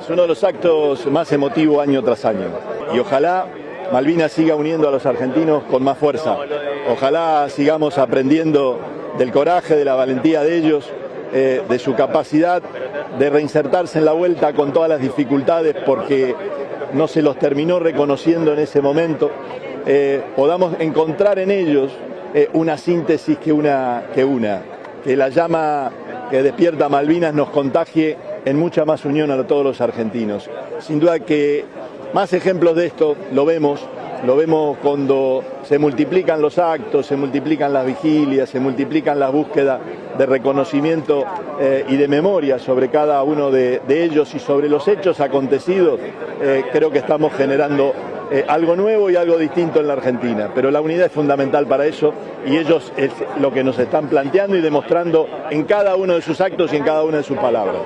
Es uno de los actos más emotivos año tras año. Y ojalá Malvinas siga uniendo a los argentinos con más fuerza. Ojalá sigamos aprendiendo del coraje, de la valentía de ellos, eh, de su capacidad de reinsertarse en la vuelta con todas las dificultades porque no se los terminó reconociendo en ese momento. Eh, podamos encontrar en ellos eh, una síntesis que una, que una, que la llama que despierta Malvinas nos contagie en mucha más unión a todos los argentinos. Sin duda que más ejemplos de esto lo vemos, lo vemos cuando se multiplican los actos, se multiplican las vigilias, se multiplican las búsquedas de reconocimiento eh, y de memoria sobre cada uno de, ellos y sobre los hechos acontecidos. Eh, creo que estamos generando eh, algo nuevo y algo distinto en la Argentina, pero la unidad es fundamental para eso y ellos es lo que nos están planteando y demostrando en cada uno de sus actos y en cada una de sus palabras.